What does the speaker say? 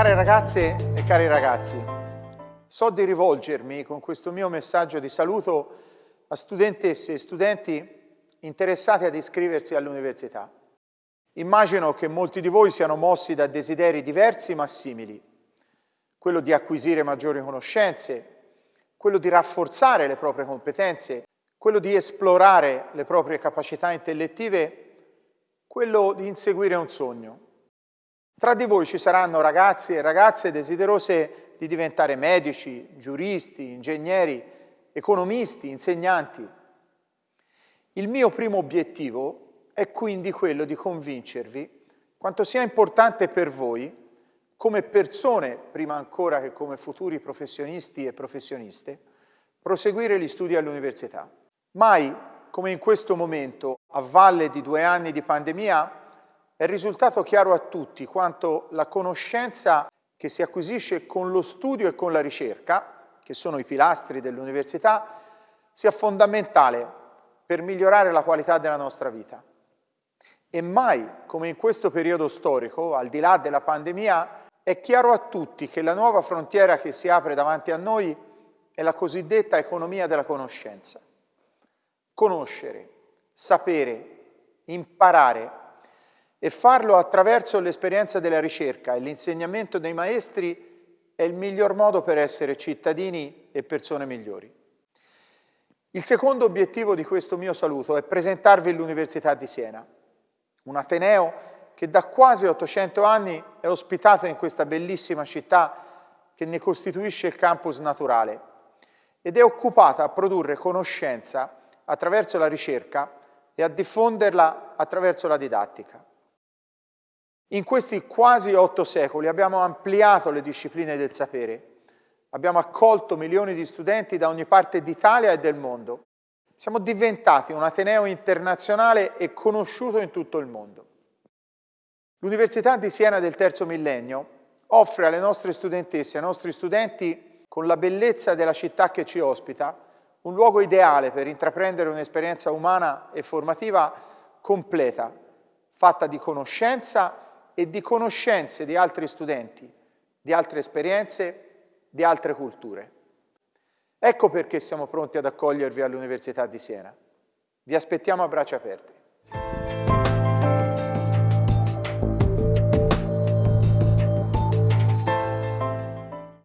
Care ragazze e cari ragazzi, so di rivolgermi con questo mio messaggio di saluto a studentesse e studenti interessati ad iscriversi all'università. Immagino che molti di voi siano mossi da desideri diversi ma simili, quello di acquisire maggiori conoscenze, quello di rafforzare le proprie competenze, quello di esplorare le proprie capacità intellettive, quello di inseguire un sogno. Tra di voi ci saranno ragazzi e ragazze desiderose di diventare medici, giuristi, ingegneri, economisti, insegnanti. Il mio primo obiettivo è quindi quello di convincervi quanto sia importante per voi, come persone, prima ancora che come futuri professionisti e professioniste, proseguire gli studi all'università. Mai, come in questo momento, a valle di due anni di pandemia, è risultato chiaro a tutti quanto la conoscenza che si acquisisce con lo studio e con la ricerca, che sono i pilastri dell'università, sia fondamentale per migliorare la qualità della nostra vita. E mai, come in questo periodo storico, al di là della pandemia, è chiaro a tutti che la nuova frontiera che si apre davanti a noi è la cosiddetta economia della conoscenza. Conoscere, sapere, imparare e farlo attraverso l'esperienza della ricerca e l'insegnamento dei maestri è il miglior modo per essere cittadini e persone migliori. Il secondo obiettivo di questo mio saluto è presentarvi l'Università di Siena, un Ateneo che da quasi 800 anni è ospitato in questa bellissima città che ne costituisce il campus naturale ed è occupata a produrre conoscenza attraverso la ricerca e a diffonderla attraverso la didattica. In questi quasi otto secoli abbiamo ampliato le discipline del sapere, abbiamo accolto milioni di studenti da ogni parte d'Italia e del mondo. Siamo diventati un Ateneo internazionale e conosciuto in tutto il mondo. L'Università di Siena del terzo millennio offre alle nostre studentesse e ai nostri studenti, con la bellezza della città che ci ospita, un luogo ideale per intraprendere un'esperienza umana e formativa completa, fatta di conoscenza e di conoscenze di altri studenti, di altre esperienze, di altre culture. Ecco perché siamo pronti ad accogliervi all'Università di Siena. Vi aspettiamo a braccia aperte.